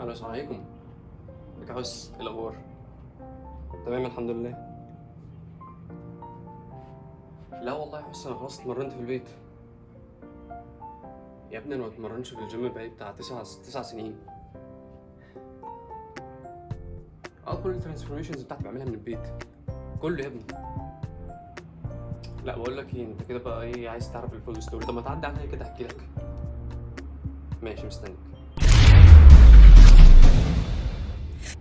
ألو السلام عليكم. ازيك يا حس. إيه الأخبار؟ تمام الحمد لله. لا والله يا حس أنا خلاص اتمرنت في البيت. يا ابني أنا ما بتمرنش في الجيم بقالي بتاع تسع تسع سنين. آه كل ال transformations بتاعتي بعملها من البيت. كله يا ابني. لا بقول لك إيه أنت كده بقى إيه عايز تعرف ال full story؟ طب ما تعدي عليا كده أحكي لك. ماشي مستنيك.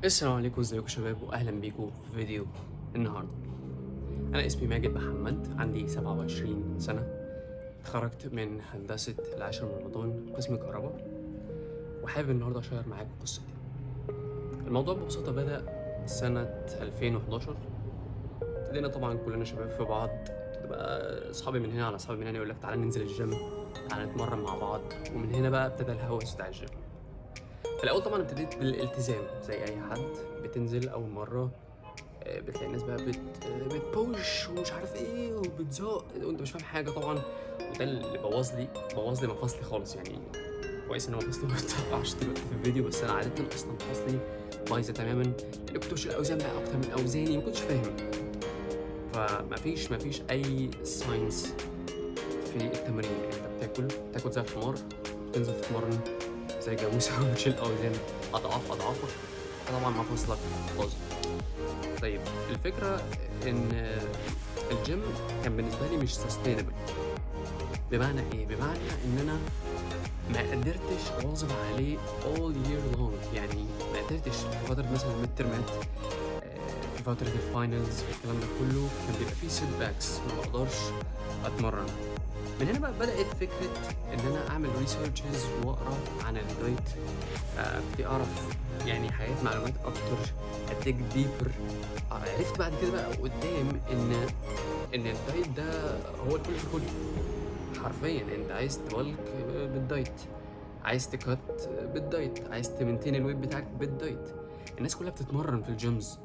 السلام عليكم ازيكم شباب؟ واهلا بيكم في فيديو النهارده. أنا اسمي ماجد محمد عندي 27 سنة. اتخرجت من هندسة العاشر من رمضان قسم كهرباء. وحابب النهارده أشير معاكم قصتي. الموضوع ببساطة بدأ سنة 2011 ابتدينا طبعا كلنا شباب في بعض. تبقى أصحابي من هنا على أصحابي من هنا يقول لك تعالى ننزل الجيم تعالى نتمرن مع بعض. ومن هنا بقى ابتدى الهوس بتاع الجيم. الأول طبعا ابتديت بالالتزام زي أي حد بتنزل أول مرة آه، بتلاقي الناس بقى بت بتبوش ومش عارف إيه وبتزق وأنت مش فاهم حاجة طبعا. وده اللي بوظ لي بوظ لي مفاصلي خالص يعني. كويس إن مفاصلي ما دلوقتي في الفيديو بس أنا عاده أصلا مفاصلي بايظة تماما. اللي الأوزان بقى أكتر من أوزاني ما كنتش فاهم. فمفيش مفيش أي science في التمرين. أنت بتاكل تاكل زي الحمار تنزل تتمرن زي جاموسة وتشيل أوزان أضعاف أضعافك طبعا مفاصلك باظت طيب الفكرة إن الجيم كان بالنسبة لي مش sustainable بمعنى إيه؟ بمعنى إن أنا ما قدرتش أواظب عليه all year long. يعني ما قدرتش. في فترة مثلا ال midterm ات في فترة ال finals الكلام ده كله كان بيبقى فيه setbacks ما بقدرش أتمرن. من هنا بقى بدأت فكرة إن أنا أعمل researches وأقرأ عن ال diet آه، ابتدي أعرف يعني حاجات معلومات أكتر I dig deeper عرفت بعد كده بقى قدام إن إن ال diet ده هو الكل في الكل. حرفيا أنت عايز تبلك بالدايت عايز تكت بالدايت عايز تمنتين الويت بتاعك بالدايت. الناس كلها بتتمرن في ال gyms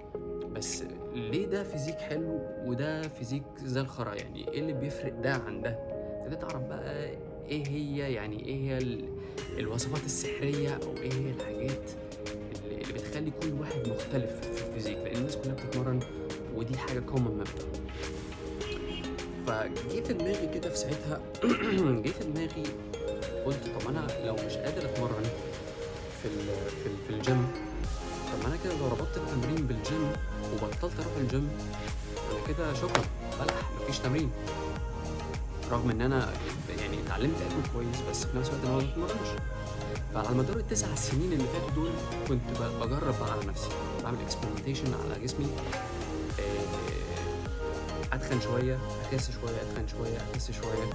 بس ليه ده physique حلو وده physique زي الخرا؟ يعني إيه اللي بيفرق ده عن ده؟ ابتديت اعرف بقى إيه هي يعني إيه هي ال- الوصفات السحرية أو إيه هي الحاجات اللي بتخلي كل واحد مختلف في ال physique؟ لأن الناس كلها بتتمرن ودي حاجة common مبدا فجه في دماغي كده في ساعتها جه في دماغي قلت طب أنا لو مش قادر أتمرن في في, في الجيم طب ما أنا كده لو ربطت التمرين بالجيم وبطلت أروح الجيم أنا كده شكرا بلح مفيش تمرين. رغم إن أنا يعني اتعلمت اكل كويس بس في نفس الوقت أنا ما بتمرنش. فعلى مدار التسع سنين اللي فاتوا دول كنت بجرب بقى على نفسي بعمل experimentation على جسمي آه، أتخن شوية أخس شوية أتخن شوية أخس شوية.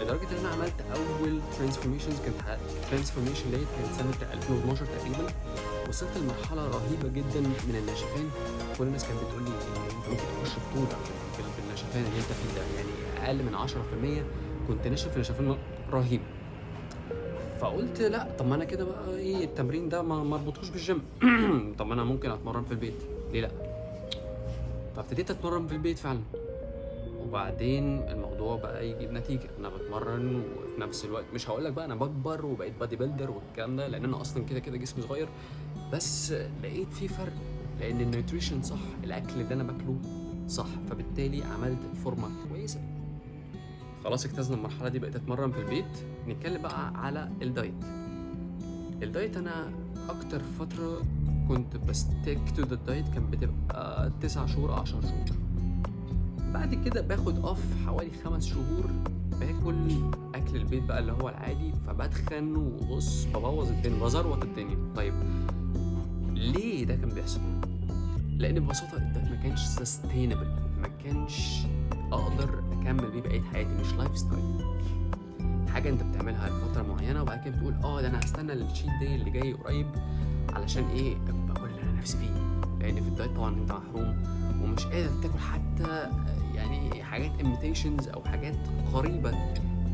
لدرجة إن أنا عملت أول transformations كانت transformation ديت كانت سنة 2012 تقريبا. وصلت لمرحلة رهيبة جدا من النشفان كل الناس كانت بتقول لي أنت ممكن تخش بطولة بال- بالنشفان اللي أنت فيه ده. يعني أقل من 10% كنت ناشف نشفان رهيب. فقلت لا طب ما أنا كده بقى إيه التمرين ده ما اربطوش بالجيم طب ما أنا ممكن أتمرن في البيت. ليه لا؟ فابتديت أتمرن في البيت فعلا. وبعدين الموضوع بقى يجيب نتيجة. أنا بتمرن وفي نفس الوقت مش هقول لك بقى أنا بكبر وبقيت bodybuilder والكلام ده لأن أنا أصلا كده كده جسمي صغير. بس لقيت في فرق لأن ال nutrition صح الأكل اللي أنا باكله صح فبالتالي عملت فورمه كويسة. خلاص اجتزنا المرحلة دي بقيت أتمرن في البيت. نتكلم بقى على ال diet. ال diet أنا أكتر فترة كنت ب stick to the diet كان بتبقى 9 شهور 10 شهور. بعد كده باخد off حوالي خمس شهور باكل أكل البيت بقى اللي هو العادي فبتخن وببوظ الدنيا بزروط الدنيا. طيب ليه ده كان بيحصل؟ لأن ببساطة ال diet ما كانش sustainable ما كانش أقدر أكمل بيه بقية حياتي. مش lifestyle حاجة أنت بتعملها لفترة معينة وبعد كده بتقول آه ده أنا هستنى ال cheat day اللي جاي قريب علشان إيه؟ اكل باكل اللي أنا نفسي فيه. لأن في ال diet طبعا أنت محروم ومش قادر تاكل حتى يعني حاجات imitations أو حاجات قريبة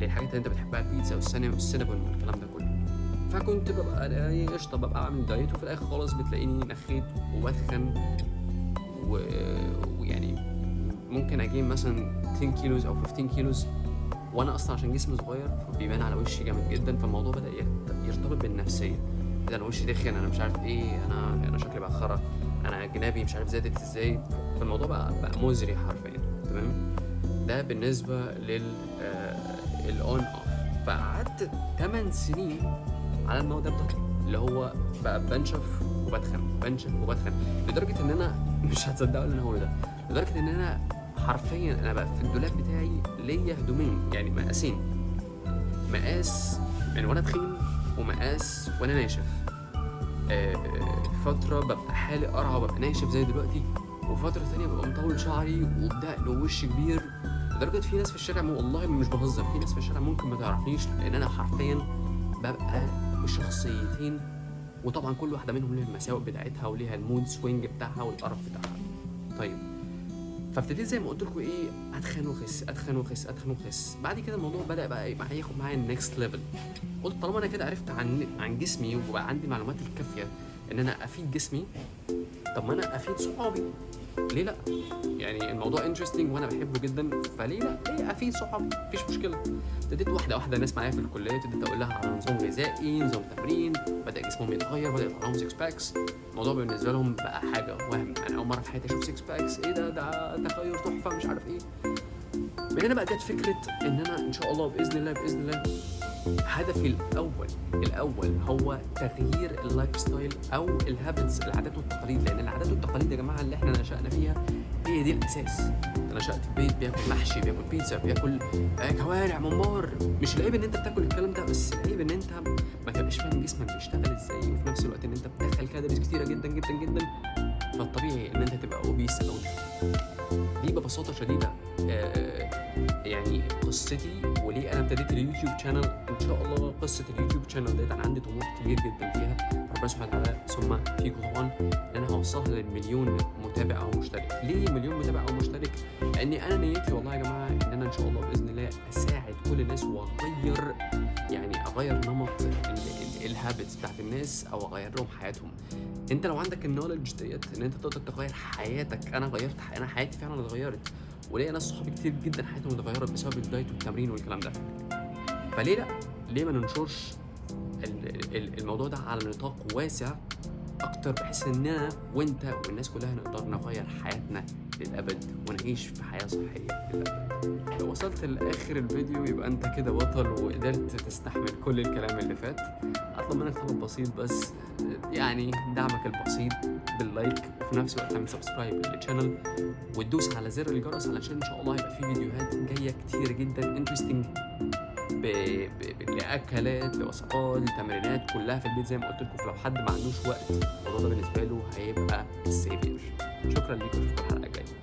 للحاجات اللي أنت بتحبها البيتزا والسينابون والكلام ده كله. فكنت ببقى إيه قشطة ببقى عامل diet وفي الآخر خالص بتلاقيني نخيت وبتخن و... ويعني ممكن أجيب مثلا 10 كيلوز أو 15 كيلوز وأنا أصلا عشان جسمي صغير فبيبان على وشي جامد جدا فالموضوع بدأ يرت- يرتبط بالنفسية. ده أنا وشي دخن أنا مش عارف إيه أنا أنا شكلي بقى خرا أنا جنابي مش عارف زادت إزاي فالموضوع بقى بقى مزري حرفيا. تمام؟ ده بالنسبة لل ال on off فقعدت 8 سنين على الموضوع ده اللي هو بقى بنشف وبتخن بنشف وبتخن. لدرجة إن أنا مش هتصدقوا اللي أنا هقوله ده. لدرجة إن أنا حرفيا أنا بقى في الدولاب بتاعي ليا هدومين يعني مقاسين. مقاس من وأنا تخين ومقاس وأنا ناشف. آه، فترة ببقى حالق قرعه وببقى ناشف زي دلوقتي وفترة تانية ببقى مطول شعري وبدقن ووش كبير. لدرجة في ناس في الشارع والله مش بهزر في ناس في الشارع ممكن ما تعرفنيش لأن أنا حرفيا ببقى بشخصيتين وطبعا كل واحدة منهم ليها المساوئ بتاعتها وليها ال mood swing بتاعها والقرف بتاعها. طيب فابتديت زي ما قلت لكم إيه اتخن وأخس اتخن وأخس اتخن وأخس. بعد كده الموضوع بدأ بقى إيه، معايا ياخد معايا ال next level قلت طالما أنا كده عرفت عن عن جسمي وبقى عندي المعلومات الكافية إن أنا أفيد جسمي طب ما أنا أفيد صحابي. ليه لا؟ يعني الموضوع interesting وأنا بحبه جدا فليه لا؟ ليه؟ افيد صحابي مفيش مشكلة. ابتديت واحدة واحدة ناس معايا في الكلية ابتديت أقول لها على نظام غذائي نظام تمرين بدأ جسمهم يتغير بدا يطلع لهم 6 packs الموضوع بالنسبة لهم بقى حاجة وهم أنا أول مرة في حياتي أشوف 6 packs إيه ده؟ ده تغير تحفة مش عارف إيه. من هنا بقى جت فكرة إن أنا إن شاء الله بإذن الله بإذن الله هدفي الأول الأول هو تغيير ال lifestyle أو ال habits العادات والتقاليد لأن العادات والتقاليد يا جماعة اللي إحنا نشأنا فيها هي دي الأساس. أنت نشأت في بيت بياكل محشي بياكل بيتزا بياكل آه، كوارع ممبار مش العيب إن أنت بتاكل الكلام ده بس العيب إن أنت ما تبقاش فاهم جسمك بيشتغل إزاي وفي نفس الوقت إن أنت بتدخل calories كتيرة جدا جدا جدا. فالطبيعي إن أنت تبقى obese أو دي ببساطة شديدة. آه، يعني قصتي وليه أنا ابتديت ال YouTube channel إن شاء الله قصة ال YouTube channel ديت أنا عندي طموح كبير جدا فيها. ربنا سبحانه وتعالى ثم فيكم طبعا إن أنا هوصلها للمليون متابع أو مشترك. ليه مليون متابع أو مشترك؟ لأني أنا نيتي والله يا جماعة إن أنا إن شاء الله بإذن الله أساعد كل الناس وأغير يعني أغير نمط ال habits بتاعت الناس أو أغير لهم حياتهم. أنت لو عندك ال knowledge ديت إن أنت تقدر تغير حياتك أنا غيرت أنا حياتي فعلا اتغيرت. وليا ناس صحابي كتير جدا حياتهم اتغيرت بسبب الدايت والتمرين والكلام ده. فليه لأ؟ ليه ما ننشرش ال- ال- الموضوع ده على نطاق واسع أكتر بحيث ان أنا وأنت والناس كلها نقدر نغير حياتنا؟ للأبد ونعيش في حياة صحية للأبد. لو وصلت لآخر الفيديو يبقى أنت كده بطل وقدرت تستحمل كل الكلام اللي فات. اطلب منك طلب بسيط بس يعني دعمك البسيط بال like وفي نفس الوقت تعمل subscribe لل channel وتدوس على زر الجرس علشان إن شاء الله هيبقى في فيديوهات جاية كتير جدا interesting ب... ب... لأكلات لوصفات لتمرينات كلها في البيت زي ما قلت لكم. فلو حد ما عندوش وقت الموضوع ده بالنسبة له هيبقى life saver شكرا ليكم في الحلقة. الجايه